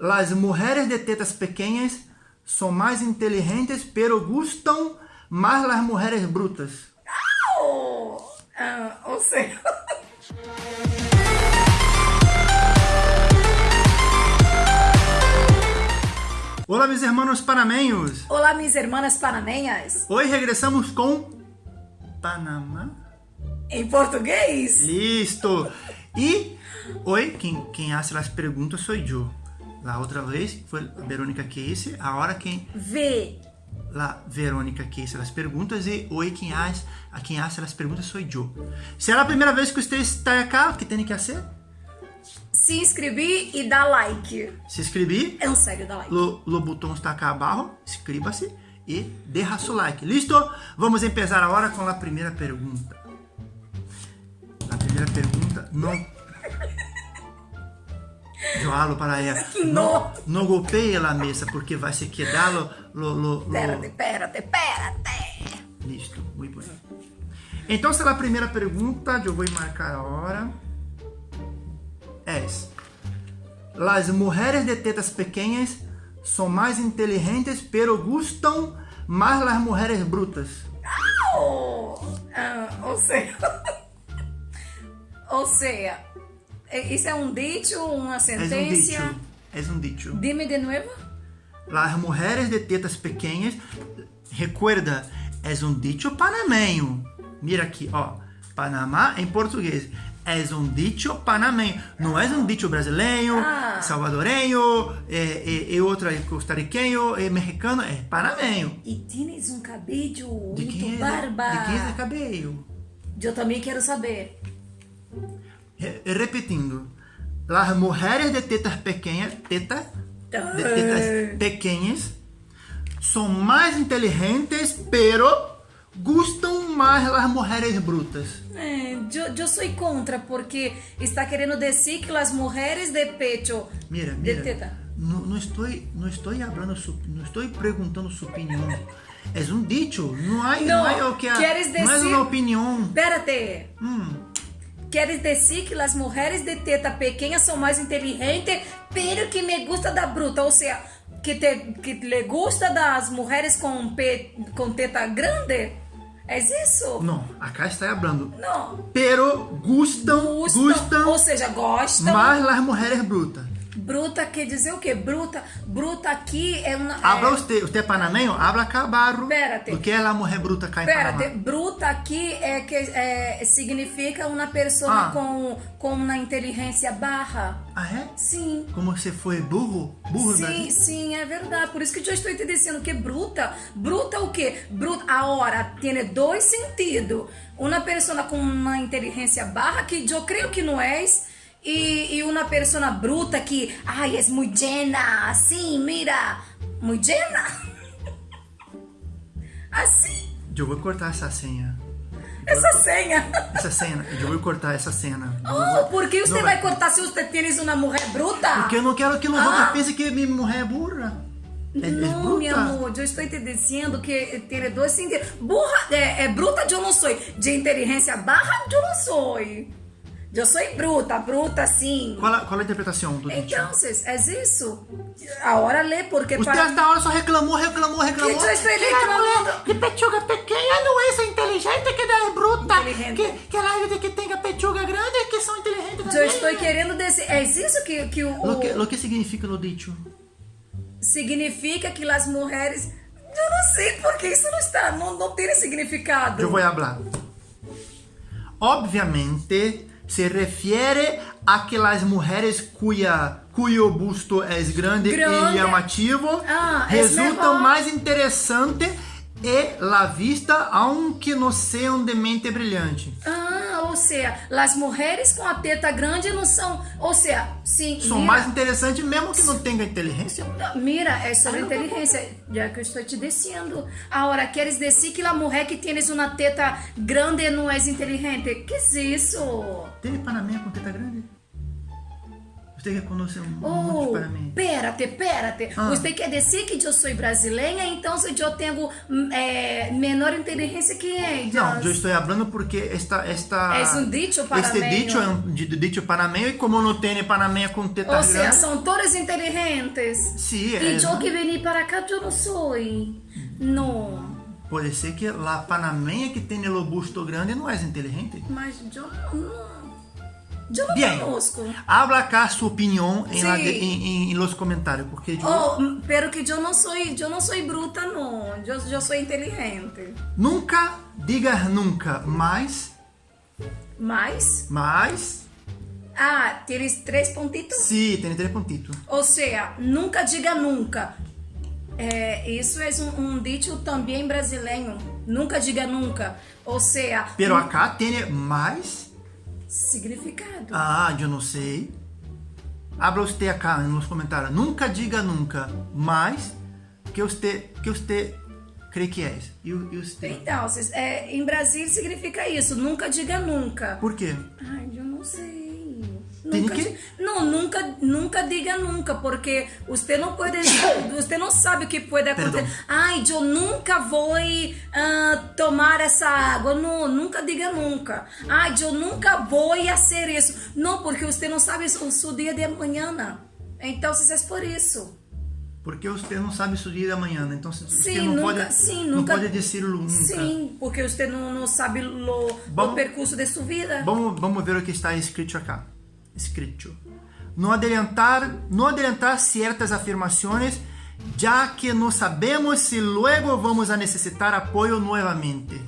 Las mujeres de tetas pequeñas son más inteligentes, pero gustan más las mujeres brutas. Oh, ah, ou seja... Olá, meus irmãos panameños. Olá, minhas irmãs panameñas. Hoje regressamos com Panamá. Em português? Listo. E hoje quem, quem hace as perguntas sou eu. La outra vez foi a Verônica hice, agora quem V. La Verônica hice as perguntas e hoje quem hace, a quem hace as perguntas sou eu. Se é a primeira vez que você está aqui, o que tem que fazer? Se inscrever e dar like. Se inscrever. É um sério, dá like. O, o botão está aqui abaixo, inscreva-se e deixa seu like. Listo? Vamos começar agora com a primeira pergunta. A primeira pergunta não Eu hablo para ela. Não. Não golpeie a mesa porque vai se quedar lo, lo, lo. Espérate, espérate, espérate. Listo, muito bem. Então, se a primeira pergunta, eu vou marcar a hora. É. Las mujeres de tetas pequeñas são mais inteligentes, pero gustam mais las mujeres brutas. Oh, ah, ou seja... ou seja... Isso é um dito, uma É um sentença? dicho. É um. Dime de novo. Las mujeres de tetas pequeñas, recuerda, é um dicho panameño. Mira aqui, ó. Panamá em português. É um dicho panameño. Não é um dicho brasileiro, Ah. salvadoreño, e, e, e outro é costarriqueño, e mexicano, é panameño. E tens um cabelo De muito quem é, barba. de quem é cabelo? Eu também quero saber. Re- Repetindo. Las mujeres de tetas pequeñas, tetas, de Ah. tetas pequeñas, são mais inteligentes, pero gustam mais las mujeres brutas. É, eu, eu sou contra, porque está querendo dizer que as mulheres de pecho. Mira, De mira. teta. No, no estoy, no estoy hablando, su, no estoy preguntando su opinión. Es un dicho. No hay, no, No, hay o que quieres no es decir- una opinión. Espérate. Hum, Queres dizer que as mulheres de teta pequena são mais inteligentes, pero que me gusta da bruta, ou seja, que, te, que le gusta das mulheres com, pe, com teta grande? É isso? no, acá está hablando. Não. Pero gustam, Gustam, gustam ou seja, gostam. más las mujeres brutas. Bruta quer dizer o quê? Bruta, bruta aqui é uma. Habla é, usted, usted es panameño, habla cabarro. Espérate. O que é la mujer bruta acá em Espérate, Panamá? bruta aqui é que é, significa uma pessoa Ah. com, com uma inteligência baixa. Ah, é? Sim. Como se foi burro? Burro Sim, Brasil? sim, é verdade. Por isso que eu estou te dizendo que bruta. Bruta o quê? Bruta. Agora, tem dois sentidos. Uma pessoa com uma inteligência baixa, que eu creio que não és, e, uma pessoa bruta que, ai, é muito llena, assim, mira, muito llena. Assim, Eu vou cortar essa senha. essa senha. Essa cena. Eu vou cortar essa cena. Oh, por que você não vai cortar se você tem uma mulher bruta? Porque eu não quero que os Ah. outros pensem que minha mulher é burra. É, é Não, bruta. meu amor, eu estou te dizendo que tem dois sentidos. Burra, é, é bruta, eu não sou. De inteligência barra, eu não sou. Eu sou bruta, bruta sim. Qual a, qual a interpretação do? Então, é isso. Agora lê, porque Você para... hasta ahora só reclamou, reclamou, reclamou. Que eu estou Que la reclamando? de pechuga pequena não é inteligente, que é bruta. Inteligente. Que, que a gente que tenha pechuga grande que são inteligentes Eu também. estou querendo dizer... É isso que, que o... Lo que, o- lo que significa o dicho? significa que as mulheres... Eu não sei porque isso não está... Não, não tem significado. Eu vou falar. Obviamente, se refere a que as mulheres cuya, cuyo busto é grande, Grande. e chamativo Ah, es resultam mais interessantes e la vista, aunque não sejam de mente brilhante. Ah, ou seja, as mulheres com a teta grande não são... Ou seja, sim... São mira- mais interessantes mesmo que não tenham inteligência. Mira, é sobre inteligência, já que eu estou te dizendo. Agora, queres dizer que a mulher que tienes uma teta grande não é inteligente? Que é isso? Tem Panamá com teta grande? Você que conhece muito Oh, para mim. pérate, pérate. Ah. Você quer dizer que eu sou brasileira, então se eu tenho eh, menor inteligência que ellos? Não, eu estou falando porque esta esta Es un dicho Este panameño. dicho é um di- dicho panameño e como não tem panameña com tetas Ou seja, são todos inteligentes. Sí, E es- eu que vim para cá, eu não sou. Não. pode ser que a panameña que tem o busto grande não é inteligente. Mas eu não. Não Bien, conosco. habla acá su opinión en, la Sí. de- en- en- los comentarios, porque yo Oh, pero que eu não sou, eu não sou bruta, não. Eu, eu sou inteligente. nunca digas nunca, mas, Mas, mas, ah, tienes três pontitos? sí, tem três pontitos. Ou seja, nunca diga nunca. É, isso é um, um dito também brasileiro. Nunca diga nunca. Ou seja, Pero acá tem mais, significado. ah, eu não sei. Habla usted acá nos comentários, nunca diga nunca, mas, que você, que você crê que é? E, e você? Então, é, em Brasil significa isso. Nunca diga nunca. Por quê? Ai, Nunca que- Não, nunca, nunca diga nunca, porque você não pode, você não sabe o que pode acontecer. Perdão. Ai, eu nunca vou ah, tomar essa água. Não, nunca diga nunca. Ai, eu nunca vou fazer isso. Não, porque você não sabe o seu dia de amanhã. Então, se é por isso. Porque você não sabe seu dia de amanhã, né? então você Sim, não nunca- pode, sim, não nunca- pode dizer nunca. Sim, porque você não, não sabe o, o percurso de sua vida. Vamos, vamos ver o que está escrito acá. Escrito. No adelantar, no adelantar ciertas afirmaciones, ya que no sabemos si luego vamos a necesitar apoyo nuevamente.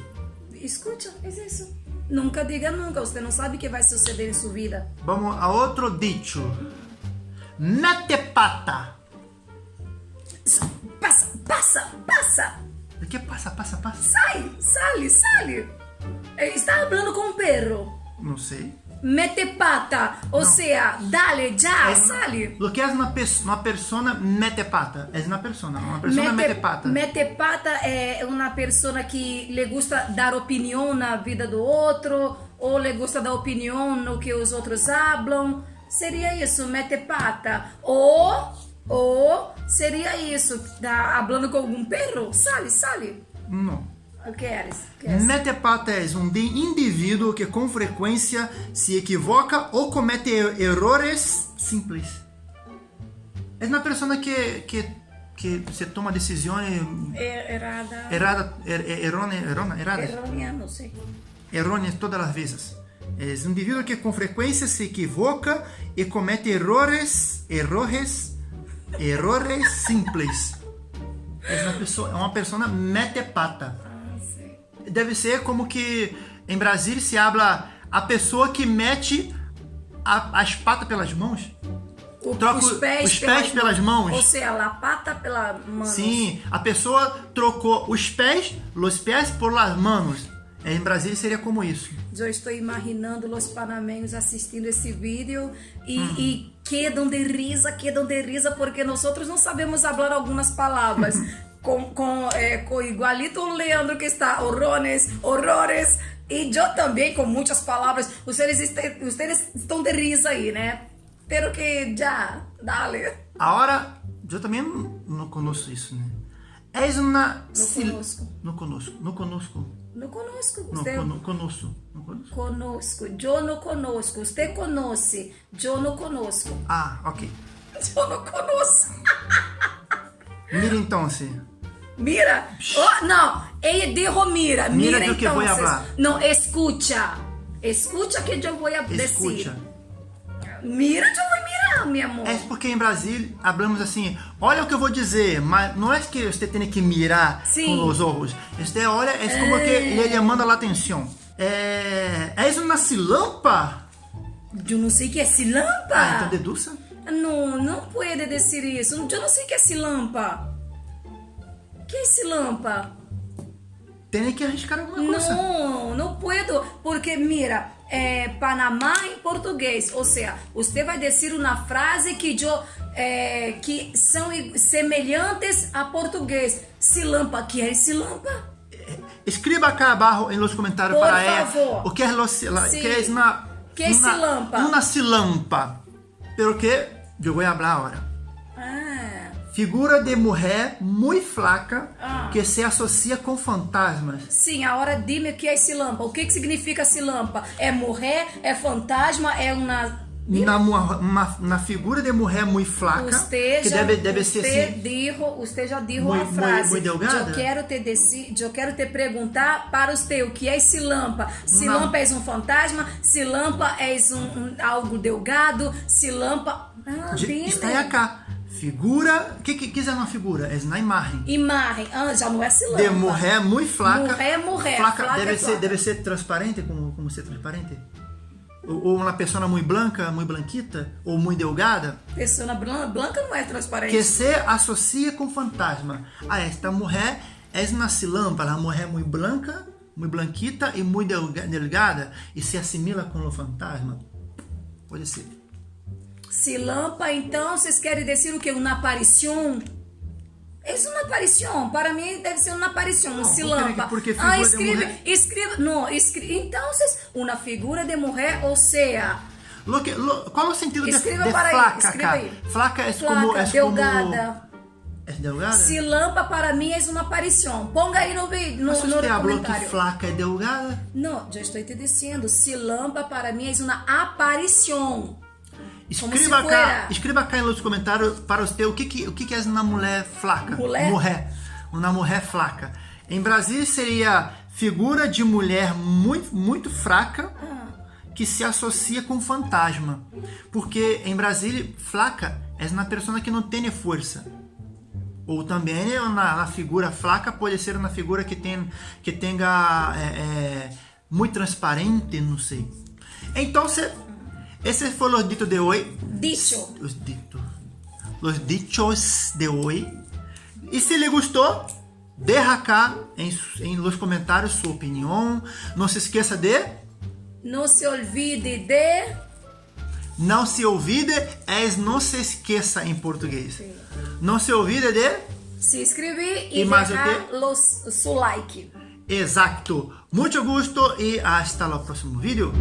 Escuta, é isso. Nunca diga nunca, você não sabe o que vai suceder em sua vida. Vamos a otro dicho. Mete pata. Passa, passa, passa! ¿De qué pasa, pasa, pasa? Sai, sale, sale! Eh, Está falando com um perro. No sé. Mete pata, ou seja, dale, já, Es- sale. Lo que es una, una persona mete pata. Es una persona. Una persona mete, pata. mete pata é uma pessoa que lhe gusta dar opinião na vida do outro, ou lhe gusta dar opinião no que os outros hablam. Seria isso, mete pata. Ou, ou seria isso, tá falando com algum perro? Sale, sale. No. O que eres? Queres? Metepata é um de- indivíduo que com frequência se equivoca ou comete er- errores simples. É uma pessoa que, que, que se toma decisões É, errada. erradas, er, er, errone- errona- erradas, Errônea, não sei. errôneas todas as vezes. É um indivíduo que com frequência se equivoca e comete errores, errores, errores simples. É uma pessoa, é uma pessoa metepata. Deve ser como que em Brasília se habla a pessoa que mete a- as patas pelas mãos. O- Troca os pés, os pés pelas mãos. Ou seja, a pata pela mão. Sim, a pessoa trocou os pés, los pés por las manos. Em Brasília seria como isso. Eu estou imaginando os panameños assistindo esse vídeo e, Hum. e quedam de risa, quedam de risa, porque nós outros não sabemos falar algumas palavras. com, com, é, com igualito o Leandro que está horrores, horrores. E eu também com muitas palavras. Vocês, vocês estão de risa aí, né? Pero que já, dale. Agora, eu também não, não conosco isso, né? És uma... Não conosco. Não conosco. Não conosco. Não conosco. Não, Você, cono- conosco. Não conosco. conosco. Eu não conosco. Você conhece. Eu não conosco. Ah, ok. Eu não conosco. Mira então, se. Mira, oh, no, ella dijo mira, Mira mira, que voy a entonces. hablar. No, escucha, escucha que a decir. Escucha. Mira, eu vou mirar, meu amor. É porque em Brasília hablamos assim, olha o que eu vou dizer, mas não é que você tem que mirar Sim. com os olhos. Você olha, é como que ele llamando a atenção. É, és uma silampa? Eu não sei o que é silampa. Ah, então deduça. Não, não pode dizer isso. Eu não sei o que é silampa. Que é silampa? Tem que arriscar alguma coisa. Não, não puedo, porque mira, é Panamá em português, ou seja, você vai dizer uma frase que eu, é, que são semelhantes a português. Silampa, que é silampa? Escriba acá abaixo em los comentários Por para ela favor. o que é, la- Sim. que é uma, Que é uma, silampa? uma silampa. pero que eu vou falar agora. Figura de mulher muito flaca Ah. que se associa com fantasmas. sim, agora dime o que é esse lampa. O que, que significa esse lampa? É morrer? É fantasma? É uma. Na, mu- uma, na figura de mulher muito flaca, que deve, deve ser assim, dijo, você já dijo Muito- a frase. muito delgada? Eu quero te deci, eu quero te perguntar para você o que é esse lampa. Se Não. lampa é um fantasma, se lampa é um, um- algo delgado, se lampa. Ah, de- está cá. Figura, o que, que, que é uma figura? É na imagem. Imagem, ah, já não é lampa. De mulher muito flaca. Mulher, mulher, Flaca, flaca deve, é ser, flaca. deve ser transparente, como, como ser transparente? Ou, ou uma pessoa muito branca, muito blanquita, ou muito delgada, Pessoa branca não é transparente. que se associa com fantasma. Ah, esta mulher é uma silâmpada, uma mulher muito branca, muito blanquita e muito delga- delgada, e se assimila com o fantasma. Pode ser. Se lampa, então, vocês querem dizer o que? Uma aparição? É uma aparição. Para mim, deve ser uma aparição. Não, se porque- lampa. porque ah, de escreve, escreve. Não, escreve. Então, vocês, uma figura de mulher, ou seja, Lo que, lo- qual é o sentido de, Escreva de para aí, flaca, escreva cara? aí. Flaca é flaca, como... É delgada. Como, é delgada? Se lampa, para mim, é uma aparição. Ponga aí no vídeo, no, Mas no falou que comentário. flaca é delgada? Não, já estou te dizendo. Se lampa, para mim, é uma aparição. Escreva cá, escreva cá nos comentários para você o que que, o que que é uma mulher flaca. Mulher? Mulher. Uma mulher flaca. Em Brasil seria figura de mulher muito, muito fraca Ah. que se associa com fantasma. Porque em Brasil, flaca é uma pessoa que não tem força. Ou também na, na figura flaca pode ser uma figura que tem que tenha é, é, muito transparente, não sei. Então, se, esse foi o dito de hoje. Dicho. Os ditos. Os dichos de hoje. E se lhe gostou, deixa cá em, em los comentários sua opinião. Não se esqueça de Não se olvide de. não se olvide, es não se esqueça em português. Não se olvide de se inscrever e, E mais o deixar los, su like. Exacto. Muito gusto e hasta o próximo vídeo.